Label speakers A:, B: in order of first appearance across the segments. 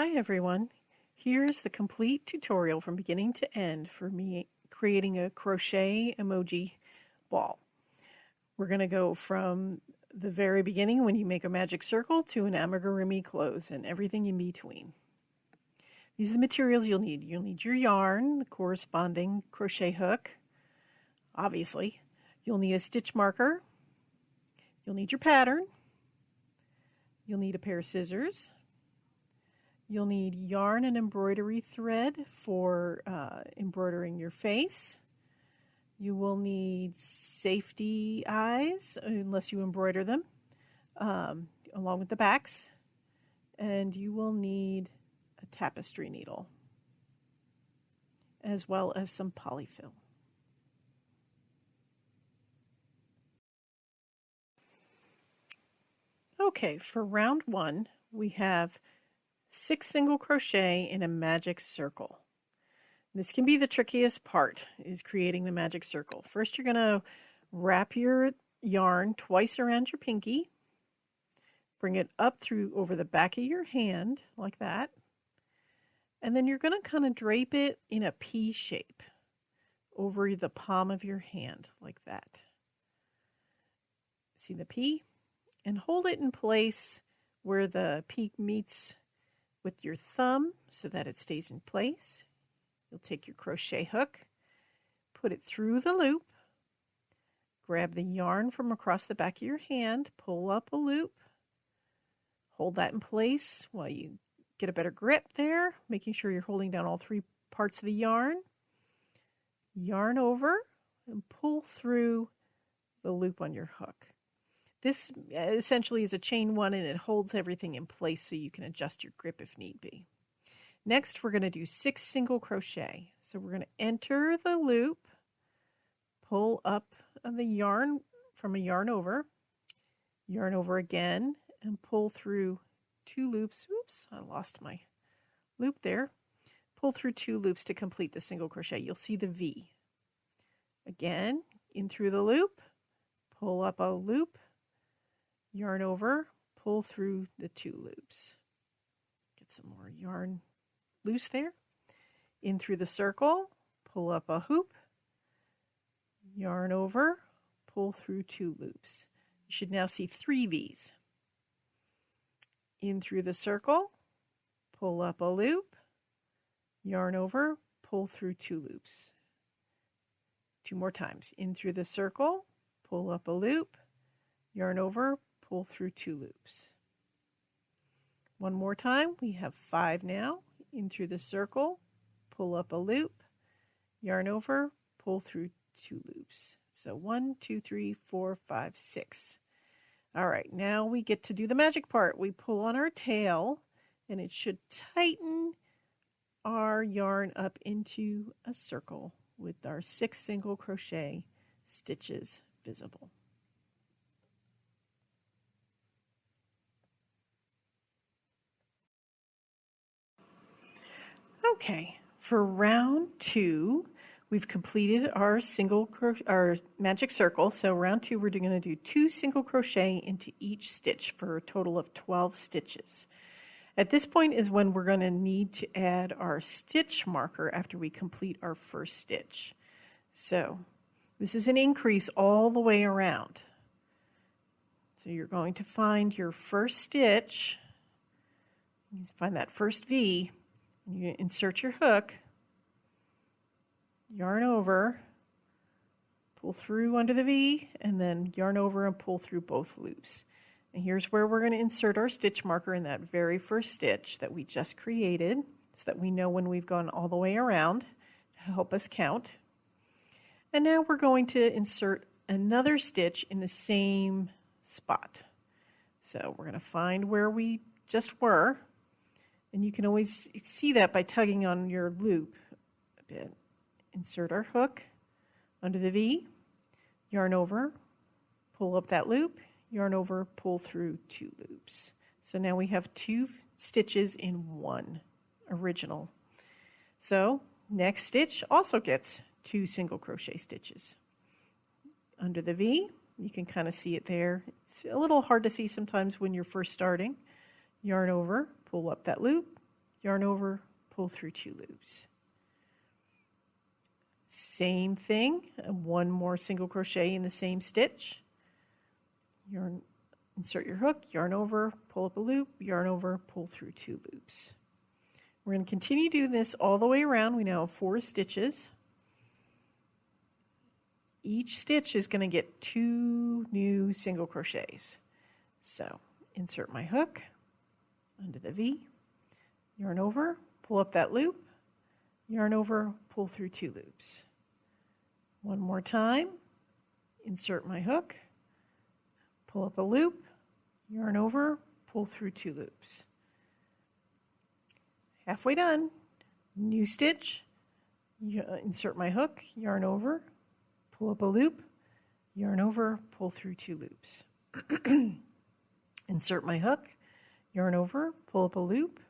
A: Hi everyone. Here's the complete tutorial from beginning to end for me creating a crochet emoji ball. We're going to go from the very beginning when you make a magic circle to an amigurumi close and everything in between. These are the materials you'll need. You'll need your yarn, the corresponding crochet hook, obviously. You'll need a stitch marker. You'll need your pattern. You'll need a pair of scissors. You'll need yarn and embroidery thread for uh, embroidering your face. You will need safety eyes, unless you embroider them, um, along with the backs. And you will need a tapestry needle, as well as some polyfill. Okay, for round one, we have six single crochet in a magic circle. This can be the trickiest part, is creating the magic circle. First, you're going to wrap your yarn twice around your pinky. Bring it up through over the back of your hand, like that. And then you're going to kind of drape it in a P shape over the palm of your hand, like that. See the P? And hold it in place where the peak meets with your thumb so that it stays in place. You'll take your crochet hook, put it through the loop, grab the yarn from across the back of your hand, pull up a loop, hold that in place while you get a better grip there, making sure you're holding down all three parts of the yarn. Yarn over and pull through the loop on your hook. This uh, essentially is a chain one and it holds everything in place so you can adjust your grip if need be. Next, we're going to do six single crochet. So we're going to enter the loop, pull up the yarn from a yarn over, yarn over again, and pull through two loops. Oops, I lost my loop there. Pull through two loops to complete the single crochet. You'll see the V. Again, in through the loop, pull up a loop, yarn over, pull through the two loops. Get some more yarn loose there. In through the circle, pull up a hoop, yarn over, pull through two loops. You should now see three V's. In through the circle, pull up a loop, yarn over, pull through two loops. Two more times. In through the circle, pull up a loop, yarn over, pull through two loops. One more time, we have five now, in through the circle, pull up a loop, yarn over, pull through two loops. So one, two, three, four, five, six. All right, now we get to do the magic part. We pull on our tail and it should tighten our yarn up into a circle with our six single crochet stitches visible. Okay, for round two, we've completed our single our magic circle. So round two, we're going to do two single crochet into each stitch for a total of 12 stitches. At this point is when we're going to need to add our stitch marker after we complete our first stitch. So this is an increase all the way around. So you're going to find your first stitch, you find that first V, you insert your hook, yarn over, pull through under the V, and then yarn over and pull through both loops. And here's where we're going to insert our stitch marker in that very first stitch that we just created so that we know when we've gone all the way around to help us count. And now we're going to insert another stitch in the same spot. So we're going to find where we just were and you can always see that by tugging on your loop a bit. Insert our hook under the V, yarn over, pull up that loop, yarn over, pull through two loops. So now we have two stitches in one original. So next stitch also gets two single crochet stitches. Under the V, you can kind of see it there. It's a little hard to see sometimes when you're first starting. Yarn over, pull up that loop, yarn over, pull through two loops. Same thing, one more single crochet in the same stitch. Yarn, insert your hook, yarn over, pull up a loop, yarn over, pull through two loops. We're going to continue doing this all the way around. We now have four stitches. Each stitch is going to get two new single crochets. So insert my hook under the V, yarn over, pull up that loop, yarn over, pull through two loops. One more time, insert my hook, pull up a loop, yarn over, pull through two loops. Halfway done, new stitch, insert my hook, yarn over, pull up a loop, yarn over, pull through two loops. insert my hook, yarn over, pull up a loop,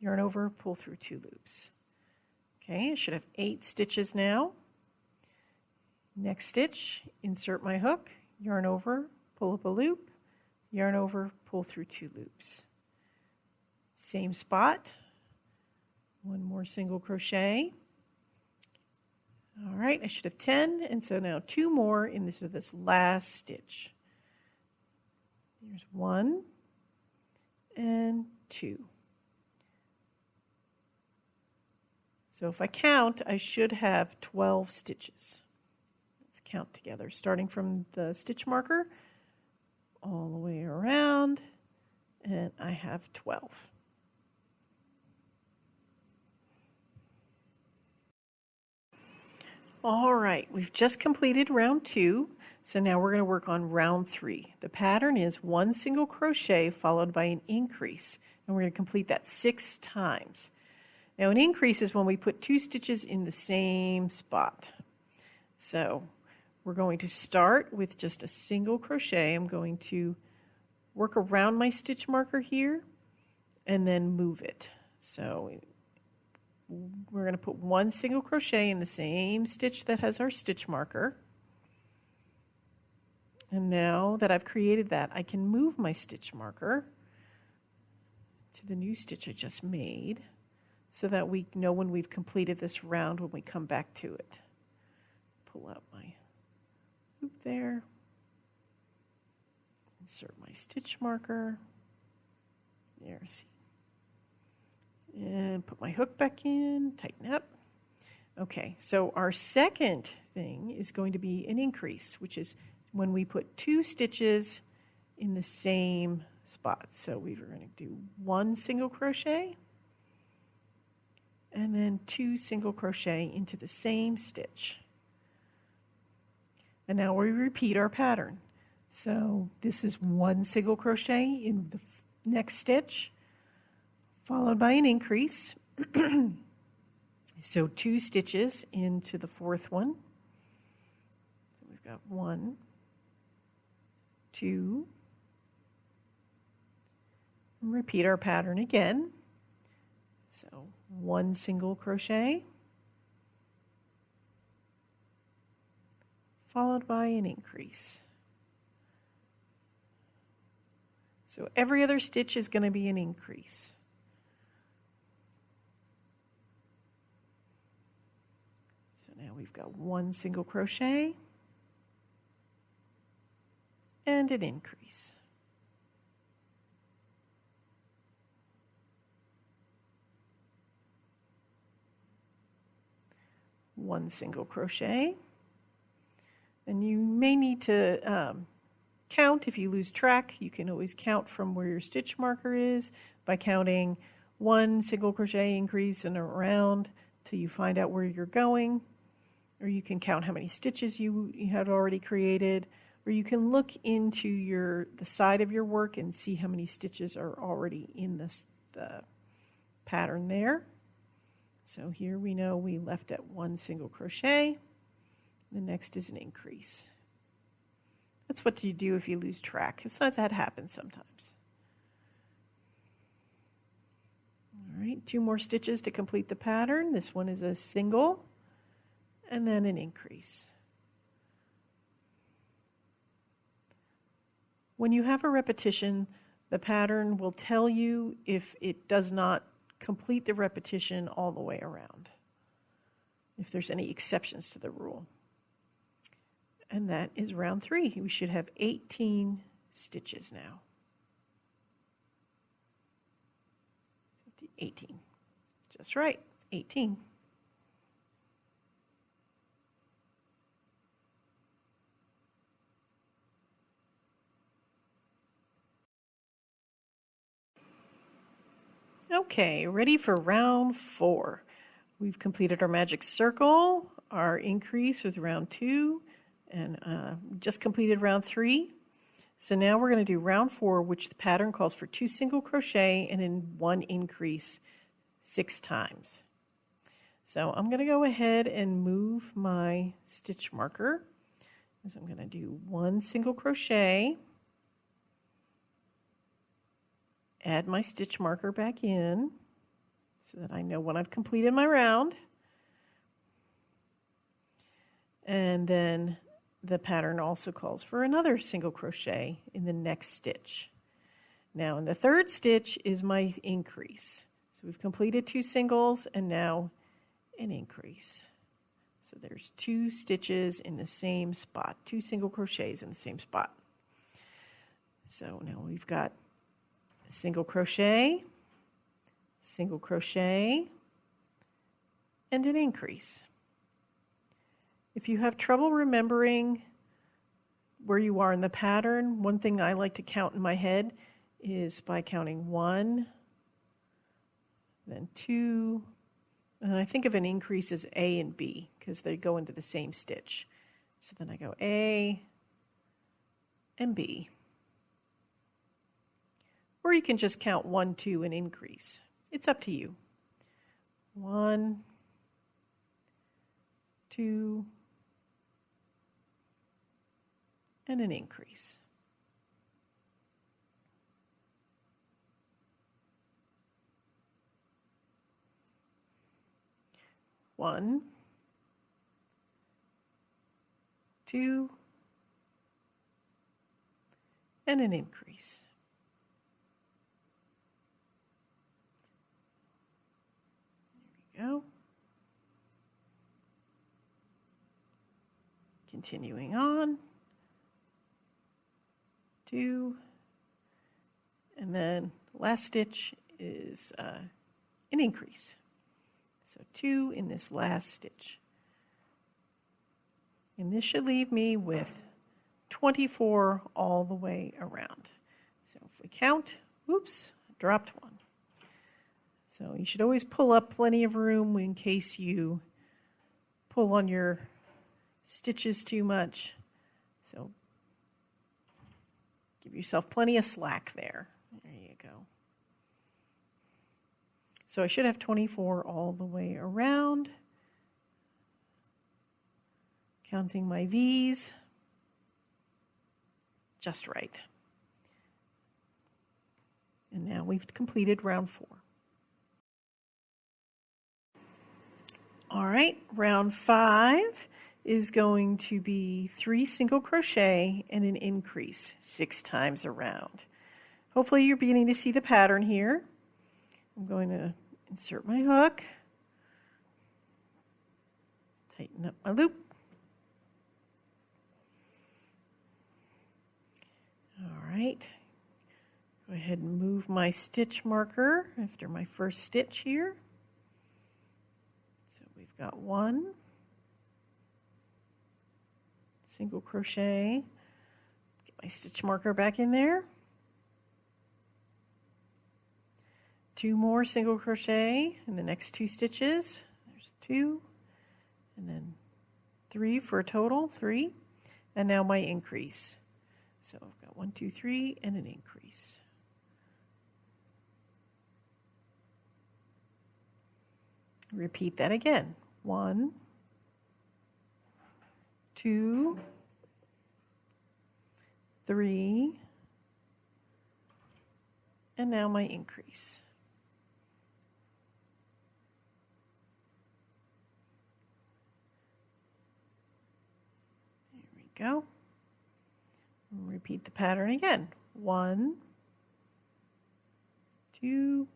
A: yarn over, pull through two loops. Okay, I should have eight stitches now. Next stitch, insert my hook, yarn over, pull up a loop, yarn over, pull through two loops. Same spot, one more single crochet. All right, I should have 10, and so now two more in this, this last stitch. There's one and two. So if I count, I should have 12 stitches. Let's count together, starting from the stitch marker all the way around, and I have 12. All right, we've just completed round two, so now we're going to work on round three. The pattern is one single crochet followed by an increase, and we're going to complete that six times. Now an increase is when we put two stitches in the same spot. So we're going to start with just a single crochet. I'm going to work around my stitch marker here and then move it. So we're going to put one single crochet in the same stitch that has our stitch marker. And now that I've created that, I can move my stitch marker to the new stitch I just made so that we know when we've completed this round when we come back to it. Pull out my loop there, insert my stitch marker, there, see, and put my hook back in, tighten up. Okay, so our second thing is going to be an increase, which is when we put two stitches in the same spot. So we're going to do one single crochet, and then two single crochet into the same stitch. And now we repeat our pattern. So this is one single crochet in the next stitch, followed by an increase. so two stitches into the fourth one. So we've got one, two, repeat our pattern again. So one single crochet followed by an increase. So every other stitch is going to be an increase. So now we've got one single crochet and an increase. one single crochet. And you may need to um, count if you lose track. You can always count from where your stitch marker is by counting one single crochet increase and around till you find out where you're going. Or you can count how many stitches you, you had already created. Or you can look into your the side of your work and see how many stitches are already in this, the pattern there. So here we know we left at one single crochet. The next is an increase. That's what you do if you lose track. It's not that happens sometimes. All right, two more stitches to complete the pattern. This one is a single and then an increase. When you have a repetition, the pattern will tell you if it does not complete the repetition all the way around if there's any exceptions to the rule. And that is round three. We should have 18 stitches now. 18. Just right, 18. Okay, ready for round four. We've completed our magic circle, our increase with round two, and uh, just completed round three. So now we're going to do round four, which the pattern calls for two single crochet and then one increase six times. So I'm going to go ahead and move my stitch marker. So I'm going to do one single crochet add my stitch marker back in so that I know when I've completed my round. And then the pattern also calls for another single crochet in the next stitch. Now in the third stitch is my increase. So we've completed two singles and now an increase. So there's two stitches in the same spot, two single crochets in the same spot. So now we've got single crochet, single crochet, and an increase. If you have trouble remembering where you are in the pattern, one thing I like to count in my head is by counting one, then two, and I think of an increase as A and B because they go into the same stitch. So then I go A and B. Or you can just count one, two, and increase. It's up to you. One, two, and an increase. One, two, and an increase. Continuing on. Two. And then the last stitch is uh, an increase. So two in this last stitch. And this should leave me with 24 all the way around. So if we count, oops, dropped one. So you should always pull up plenty of room in case you pull on your stitches too much. So give yourself plenty of slack there. There you go. So I should have 24 all the way around. Counting my V's. Just right. And now we've completed round four. All right, round five is going to be three single crochet and an increase six times around. Hopefully you're beginning to see the pattern here. I'm going to insert my hook, tighten up my loop. All right, go ahead and move my stitch marker after my first stitch here got one. Single crochet. Get my stitch marker back in there. Two more single crochet in the next two stitches. There's two. And then three for a total three. And now my increase. So I've got one two three and an increase. Repeat that again one, two, three, and now my increase. There we go. Repeat the pattern again. One, two,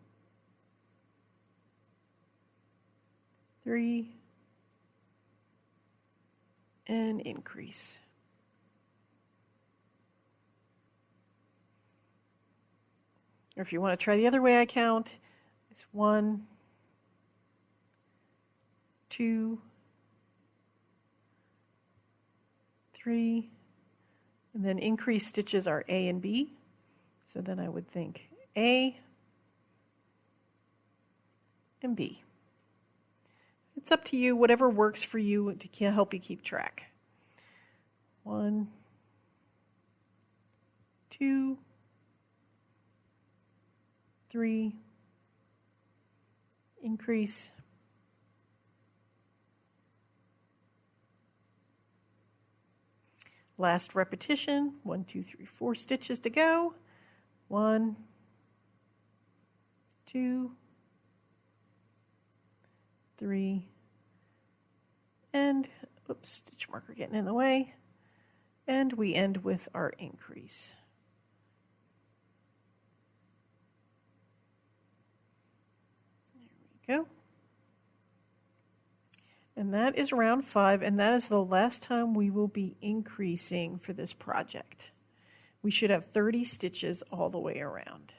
A: three, and increase. Or if you want to try the other way I count, it's one, two, three, and then increase stitches are A and B. So then I would think A and B. It's up to you, whatever works for you to help you keep track. One, two, three, increase, last repetition, one, two, three, four stitches to go, one, two, three, and, oops, stitch marker getting in the way, and we end with our increase. There we go. And that is round five, and that is the last time we will be increasing for this project. We should have 30 stitches all the way around.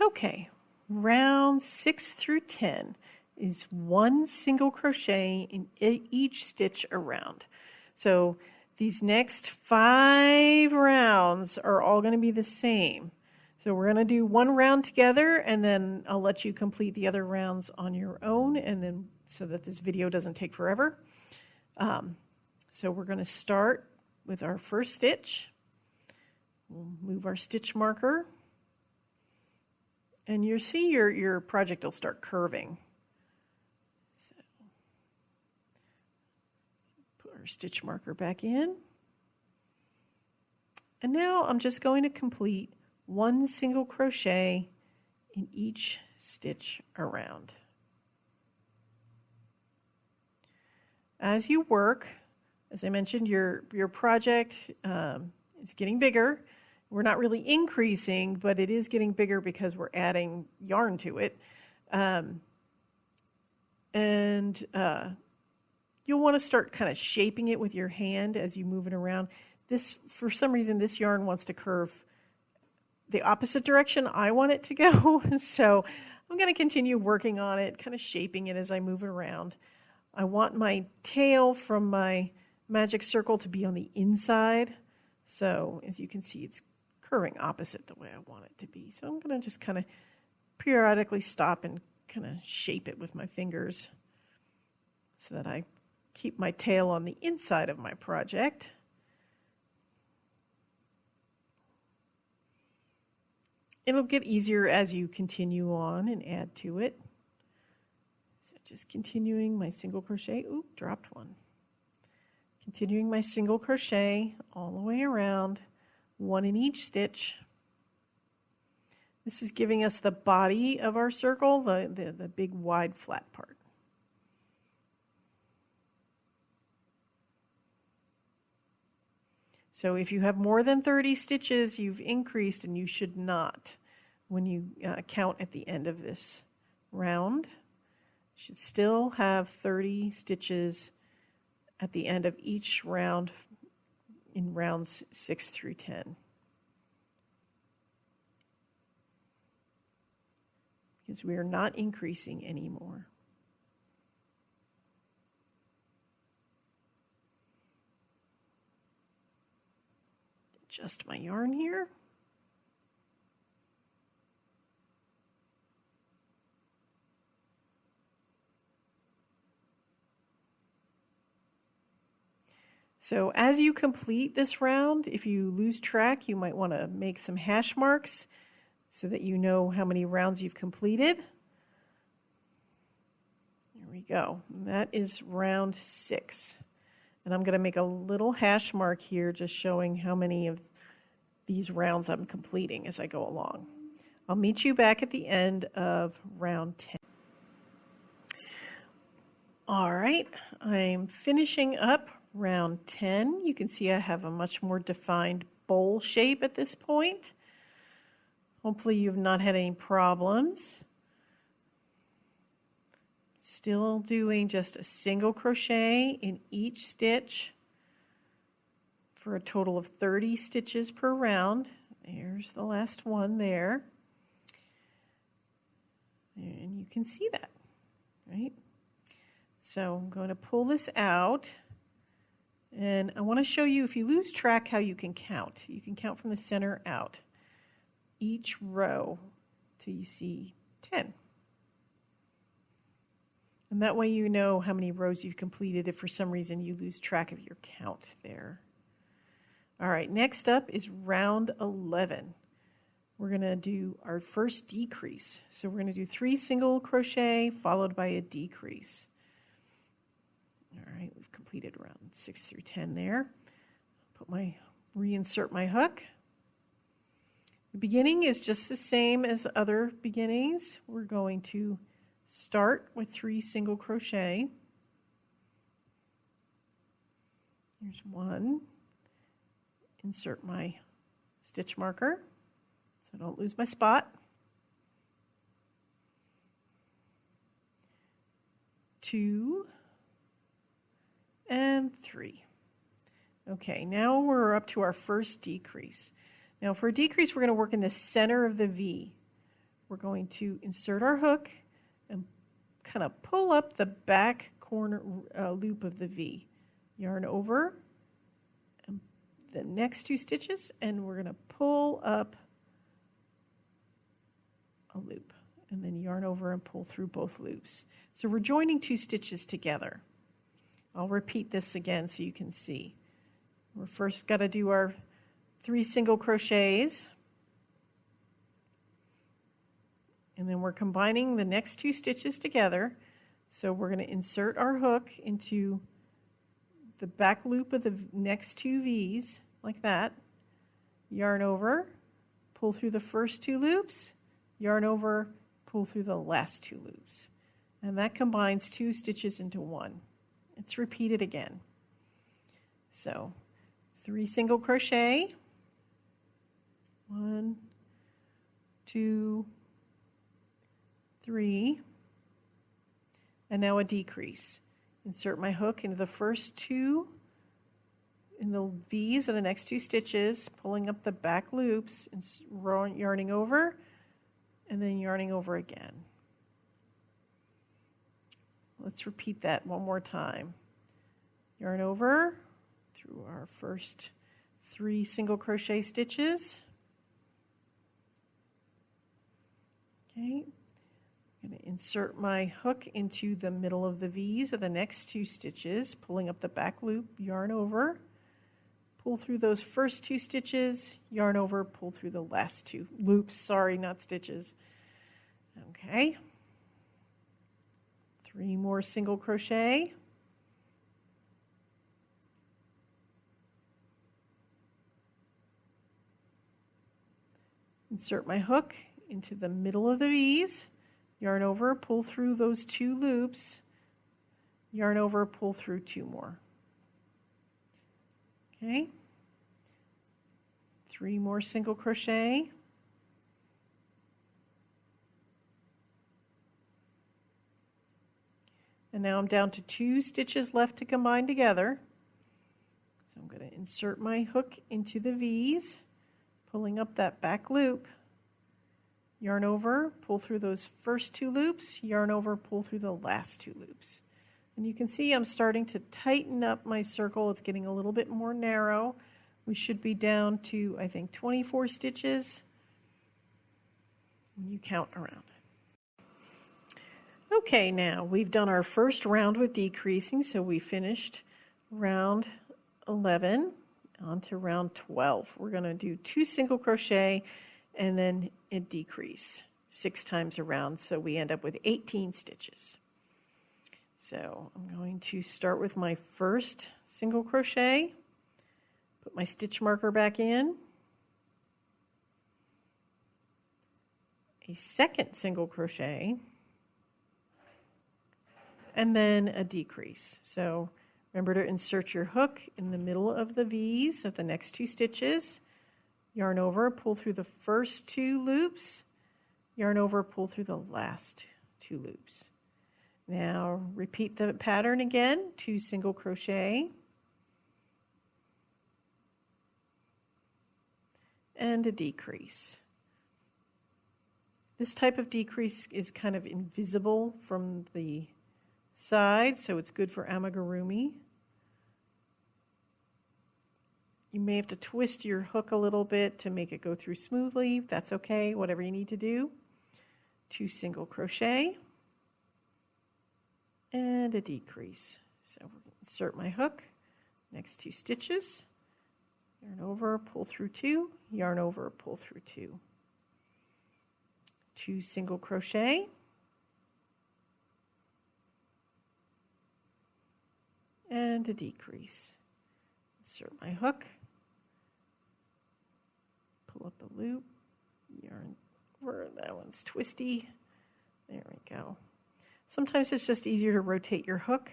A: Okay, round six through 10 is one single crochet in each stitch around. So these next five rounds are all going to be the same. So we're going to do one round together and then I'll let you complete the other rounds on your own and then so that this video doesn't take forever. Um, so we're going to start with our first stitch. We'll move our stitch marker and you see your, your project will start curving. So put our stitch marker back in. And now I'm just going to complete one single crochet in each stitch around. As you work, as I mentioned, your, your project um, is getting bigger we're not really increasing, but it is getting bigger because we're adding yarn to it. Um, and uh, you'll want to start kind of shaping it with your hand as you move it around. This, for some reason, this yarn wants to curve the opposite direction I want it to go. so I'm going to continue working on it, kind of shaping it as I move it around. I want my tail from my magic circle to be on the inside. So as you can see, it's curving opposite the way I want it to be. So I'm going to just kind of periodically stop and kind of shape it with my fingers so that I keep my tail on the inside of my project. It'll get easier as you continue on and add to it. So just continuing my single crochet, oop, dropped one. Continuing my single crochet all the way around one in each stitch. This is giving us the body of our circle, the, the, the big wide flat part. So if you have more than 30 stitches, you've increased and you should not when you uh, count at the end of this round. You should still have 30 stitches at the end of each round in rounds 6 through 10. Because we are not increasing anymore. Adjust my yarn here. So as you complete this round, if you lose track, you might want to make some hash marks so that you know how many rounds you've completed. There we go. That is round six. And I'm going to make a little hash mark here just showing how many of these rounds I'm completing as I go along. I'll meet you back at the end of round 10. All right, I'm finishing up round 10. You can see I have a much more defined bowl shape at this point. Hopefully you've not had any problems. Still doing just a single crochet in each stitch for a total of 30 stitches per round. There's the last one there. And you can see that, right? So I'm going to pull this out. And I want to show you, if you lose track, how you can count. You can count from the center out each row till you see 10. And that way you know how many rows you've completed if for some reason you lose track of your count there. All right, next up is round 11. We're going to do our first decrease. So we're going to do three single crochet followed by a decrease. All right, we've completed around 6 through 10 there. Put my, reinsert my hook. The beginning is just the same as other beginnings. We're going to start with three single crochet. Here's one. Insert my stitch marker so I don't lose my spot. Two, and three. Okay, now we're up to our first decrease. Now for a decrease, we're going to work in the center of the V. We're going to insert our hook and kind of pull up the back corner uh, loop of the V. Yarn over the next two stitches and we're going to pull up a loop and then yarn over and pull through both loops. So we're joining two stitches together. I'll repeat this again so you can see. We're first got to do our three single crochets. And then we're combining the next two stitches together. So we're going to insert our hook into the back loop of the next two V's, like that. Yarn over, pull through the first two loops, yarn over, pull through the last two loops. And that combines two stitches into one. It's repeated again. So three single crochet, one, two, three, and now a decrease. Insert my hook into the first two in the V's of the next two stitches, pulling up the back loops and yarning over, and then yarning over again. Let's repeat that one more time. Yarn over through our first three single crochet stitches. Okay, I'm going to insert my hook into the middle of the V's of the next two stitches, pulling up the back loop, yarn over, pull through those first two stitches, yarn over, pull through the last two loops, sorry, not stitches. Okay, Three more single crochet. Insert my hook into the middle of the V's, yarn over, pull through those two loops, yarn over, pull through two more. Okay, three more single crochet. And now I'm down to two stitches left to combine together. So I'm going to insert my hook into the V's, pulling up that back loop, yarn over, pull through those first two loops, yarn over, pull through the last two loops. And you can see I'm starting to tighten up my circle. It's getting a little bit more narrow. We should be down to, I think, 24 stitches when you count around. Okay, now we've done our first round with decreasing, so we finished round 11 onto round 12. We're going to do two single crochet and then a decrease six times around, so we end up with 18 stitches. So I'm going to start with my first single crochet, put my stitch marker back in, a second single crochet, and then a decrease. So Remember to insert your hook in the middle of the V's of the next two stitches. Yarn over, pull through the first two loops. Yarn over, pull through the last two loops. Now repeat the pattern again, two single crochet. And a decrease. This type of decrease is kind of invisible from the side, so it's good for amigurumi. You may have to twist your hook a little bit to make it go through smoothly. That's okay, whatever you need to do. Two single crochet and a decrease. So insert my hook, next two stitches, yarn over, pull through two, yarn over, pull through two. Two single crochet, and a decrease. Insert my hook, pull up a loop, yarn over, that one's twisty. There we go. Sometimes it's just easier to rotate your hook,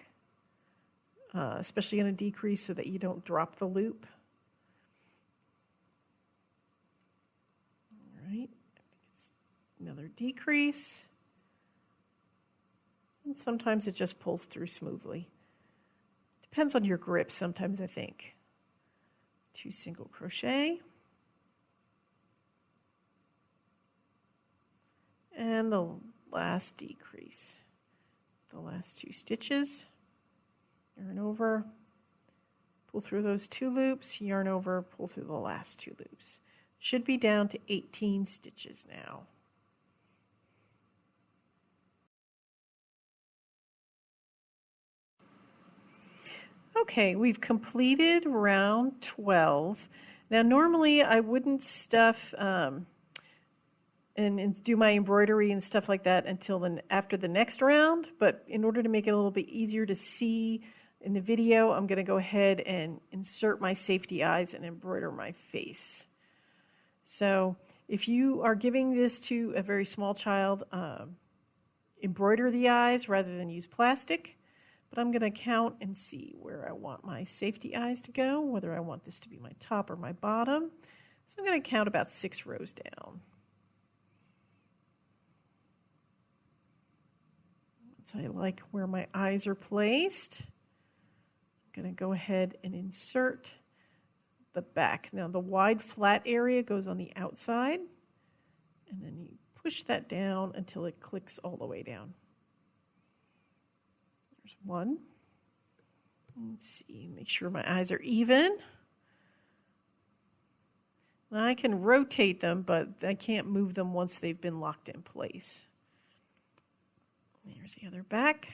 A: uh, especially in a decrease so that you don't drop the loop. All right, it's another decrease. And sometimes it just pulls through smoothly. Depends on your grip sometimes, I think. Two single crochet. And the last decrease the last two stitches, yarn over, pull through those two loops, yarn over, pull through the last two loops. Should be down to 18 stitches now. Okay, we've completed round 12. Now normally I wouldn't stuff um, and, and, do my embroidery and stuff like that until then after the next round. But in order to make it a little bit easier to see in the video, I'm going to go ahead and insert my safety eyes and embroider my face. So if you are giving this to a very small child, um, embroider the eyes rather than use plastic. But I'm going to count and see where I want my safety eyes to go, whether I want this to be my top or my bottom. So I'm going to count about six rows down. So I like where my eyes are placed. I'm going to go ahead and insert the back. Now the wide flat area goes on the outside and then you push that down until it clicks all the way down. There's one. Let's see, make sure my eyes are even. I can rotate them, but I can't move them once they've been locked in place. There's the other back.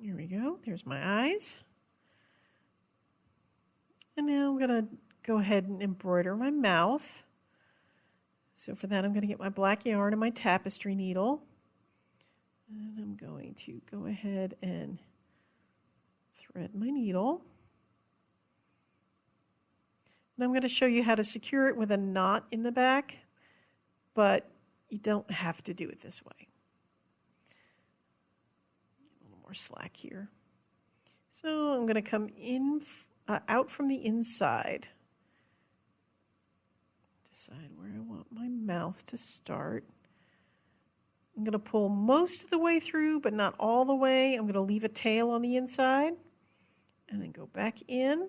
A: Here we go. There's my eyes. And now I'm going to go ahead and embroider my mouth. So for that, I'm going to get my black yarn and my tapestry needle. And I'm going to go ahead and thread my needle. And I'm going to show you how to secure it with a knot in the back but you don't have to do it this way. A little more slack here. So I'm going to come in uh, out from the inside. Decide where I want my mouth to start. I'm going to pull most of the way through, but not all the way. I'm going to leave a tail on the inside and then go back in.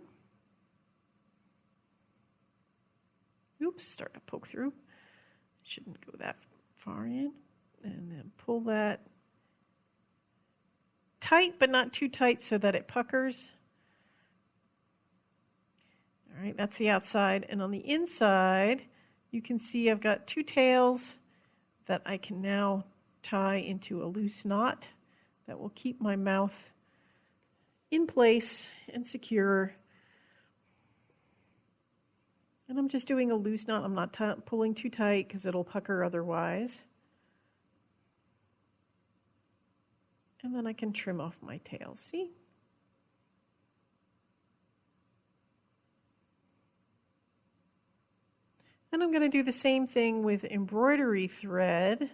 A: Oops, start to poke through shouldn't go that far in. And then pull that tight, but not too tight so that it puckers. All right, that's the outside. And on the inside, you can see I've got two tails that I can now tie into a loose knot that will keep my mouth in place and secure and I'm just doing a loose knot. I'm not pulling too tight because it'll pucker otherwise. And then I can trim off my tail, see? And I'm going to do the same thing with embroidery thread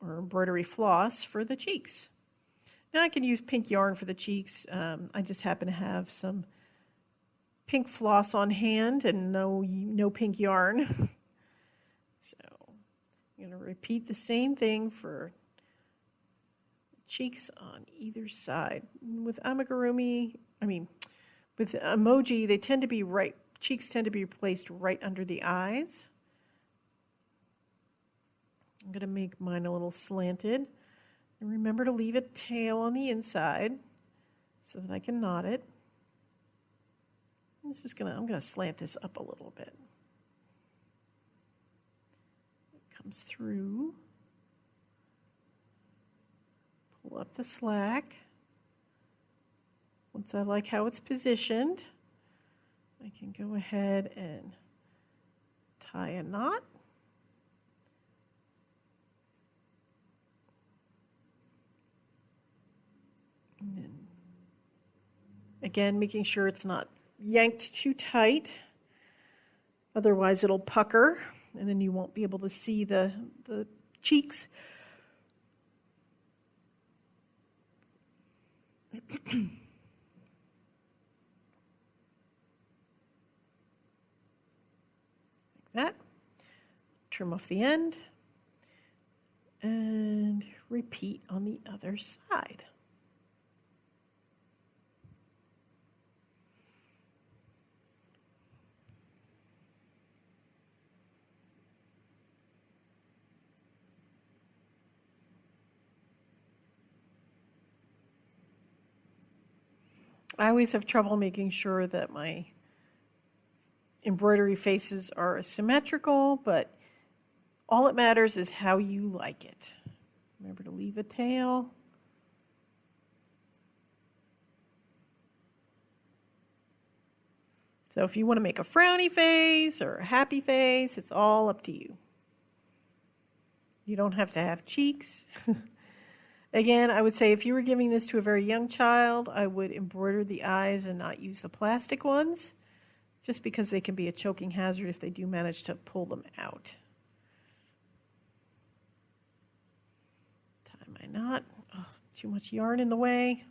A: or embroidery floss for the cheeks. Now I can use pink yarn for the cheeks. Um, I just happen to have some pink floss on hand and no, no pink yarn. so I'm going to repeat the same thing for cheeks on either side. With amigurumi, I mean, with emoji, they tend to be right, cheeks tend to be placed right under the eyes. I'm going to make mine a little slanted. And remember to leave a tail on the inside so that I can knot it. This is going to, I'm going to slant this up a little bit. It comes through. Pull up the slack. Once I like how it's positioned, I can go ahead and tie a knot. again, making sure it's not yanked too tight. Otherwise, it'll pucker, and then you won't be able to see the, the cheeks. like that. Trim off the end and repeat on the other side. I always have trouble making sure that my embroidery faces are symmetrical, but all that matters is how you like it. Remember to leave a tail. So if you want to make a frowny face or a happy face, it's all up to you. You don't have to have cheeks. Again, I would say if you were giving this to a very young child, I would embroider the eyes and not use the plastic ones, just because they can be a choking hazard if they do manage to pull them out. Knot. Oh, too much yarn in the way.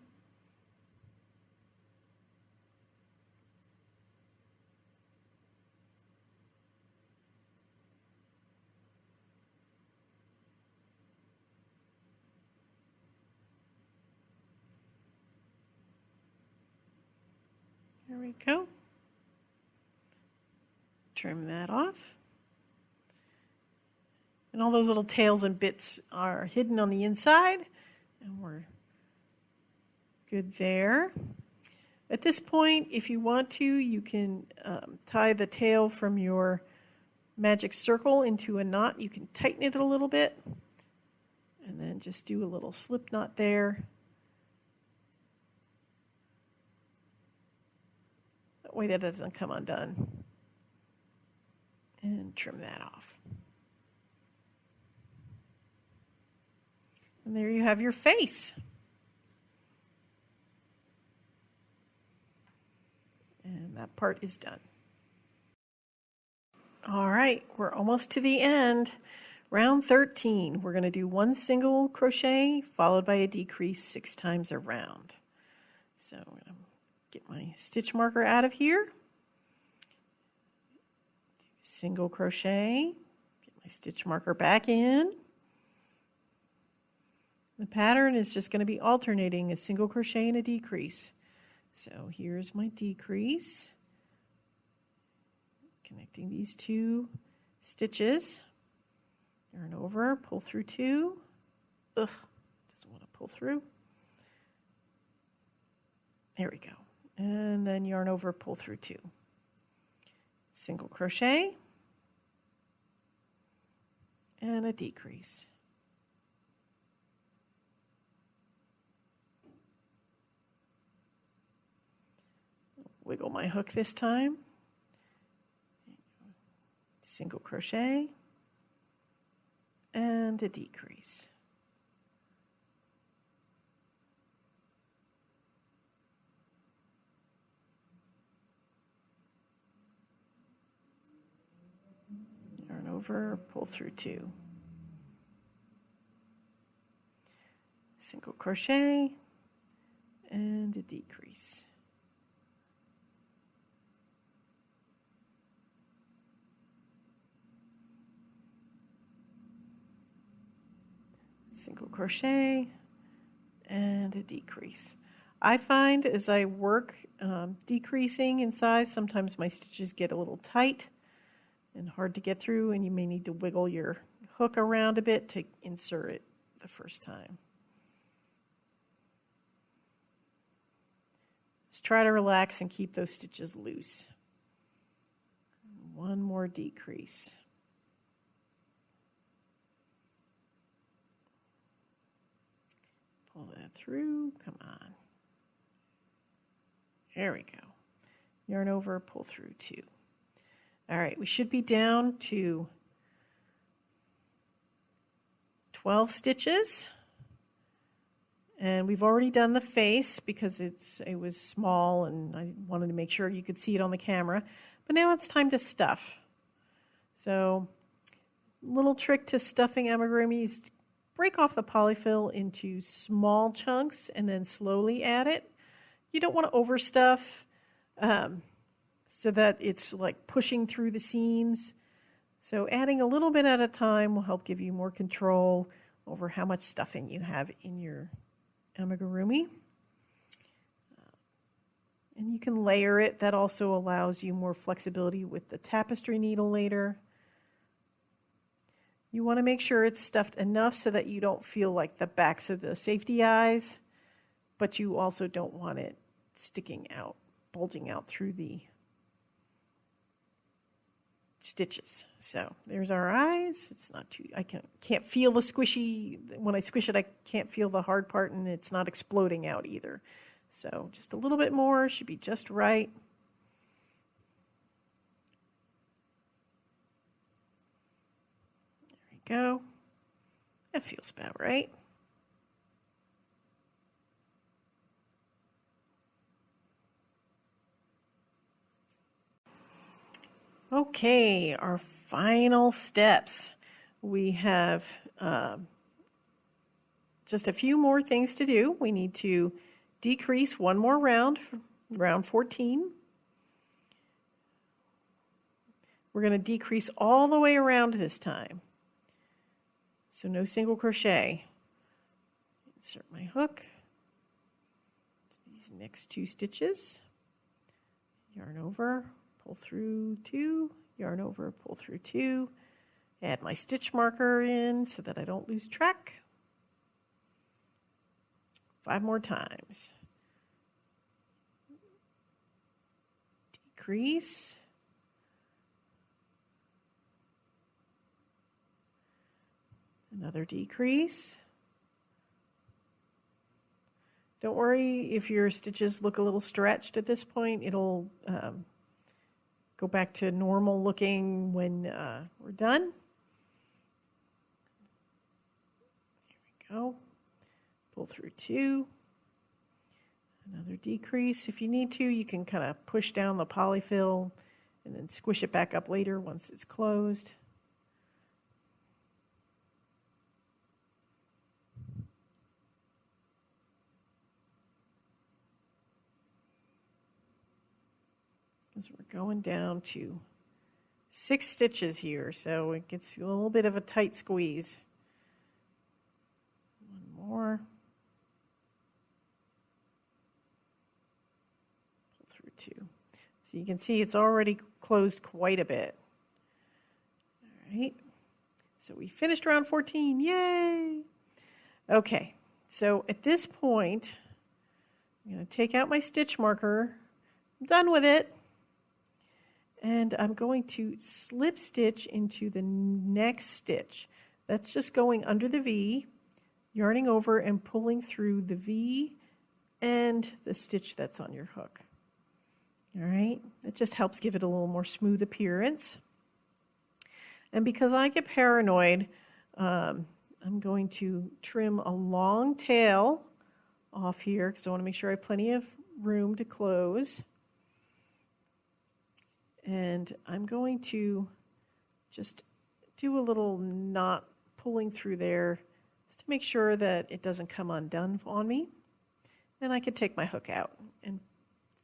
A: There we go. Trim that off. And all those little tails and bits are hidden on the inside. And we're good there. At this point, if you want to, you can um, tie the tail from your magic circle into a knot. You can tighten it a little bit and then just do a little slip knot there That way that doesn't come undone. And trim that off. And there you have your face. And that part is done. All right, we're almost to the end. Round 13, we're going to do one single crochet followed by a decrease six times around. So I'm going to get my stitch marker out of here. Single crochet, get my stitch marker back in. The pattern is just going to be alternating a single crochet and a decrease. So here's my decrease. Connecting these two stitches. Yarn over, pull through two. Ugh, doesn't want to pull through. There we go and then yarn over, pull through two. Single crochet and a decrease. Wiggle my hook this time. Single crochet and a decrease. Yarn over, pull through two. single crochet and a decrease. Single crochet and a decrease. I find as I work um, decreasing in size, sometimes my stitches get a little tight and hard to get through and you may need to wiggle your hook around a bit to insert it the first time. Just try to relax and keep those stitches loose. One more decrease. Pull that through, come on. There we go. Yarn over, pull through two. All right, we should be down to 12 stitches. And we've already done the face because it's it was small and I wanted to make sure you could see it on the camera. But now it's time to stuff. So little trick to stuffing amigurumi is break off the polyfill into small chunks and then slowly add it. You don't want to overstuff um, so that it's like pushing through the seams. So adding a little bit at a time will help give you more control over how much stuffing you have in your amigurumi. And you can layer it. That also allows you more flexibility with the tapestry needle later. You want to make sure it's stuffed enough so that you don't feel like the backs of the safety eyes, but you also don't want it sticking out, bulging out through the stitches. So there's our eyes. It's not too, I can't, can't feel the squishy, when I squish it, I can't feel the hard part and it's not exploding out either. So just a little bit more should be just right. There we go. That feels about right. Okay, our final steps. We have um, just a few more things to do. We need to decrease one more round, round 14. We're going to decrease all the way around this time. So no single crochet. Insert my hook. These next two stitches. Yarn over, pull through two, yarn over, pull through two, add my stitch marker in so that I don't lose track. Five more times. Decrease. Another decrease. Don't worry if your stitches look a little stretched at this point. It'll um, go back to normal looking when uh, we're done. Here we go. Pull through two. Another decrease. If you need to, you can kind of push down the polyfill and then squish it back up later once it's closed. We're going down to six stitches here, so it gets a little bit of a tight squeeze. One more. Pull through two. So you can see it's already closed quite a bit. All right. So we finished round 14. Yay! Okay. So at this point, I'm to take out my stitch marker. I'm done with it and I'm going to slip stitch into the next stitch. That's just going under the V, yarning over and pulling through the V and the stitch that's on your hook. All right, it just helps give it a little more smooth appearance. And because I get paranoid, um, I'm going to trim a long tail off here because I want to make sure I have plenty of room to close. And I'm going to just do a little knot pulling through there just to make sure that it doesn't come undone on me. And I could take my hook out and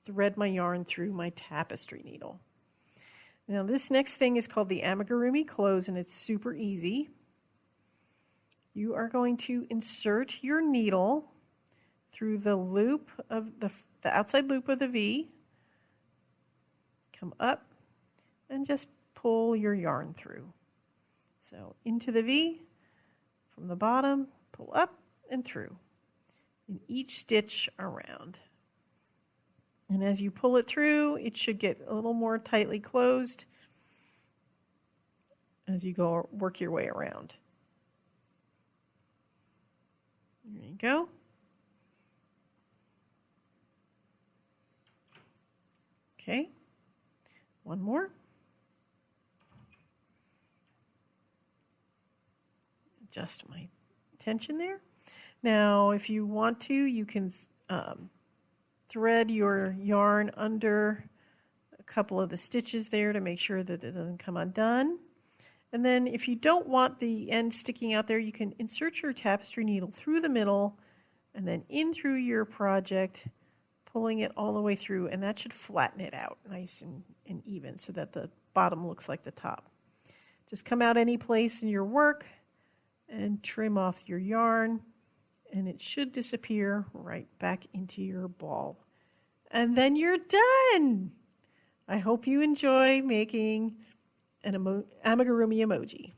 A: thread my yarn through my tapestry needle. Now this next thing is called the amigurumi close and it's super easy. You are going to insert your needle through the loop of the, the outside loop of the V, come up and just pull your yarn through. So into the V, from the bottom, pull up and through in each stitch around. And as you pull it through, it should get a little more tightly closed as you go work your way around. There you go. Okay, one more. Adjust my tension there. Now, if you want to, you can um, thread your yarn under a couple of the stitches there to make sure that it doesn't come undone. And then if you don't want the end sticking out there, you can insert your tapestry needle through the middle and then in through your project, pulling it all the way through, and that should flatten it out nice and, and even so that the bottom looks like the top. Just come out any place in your work and trim off your yarn and it should disappear right back into your ball. And then you're done. I hope you enjoy making an emo amigurumi emoji.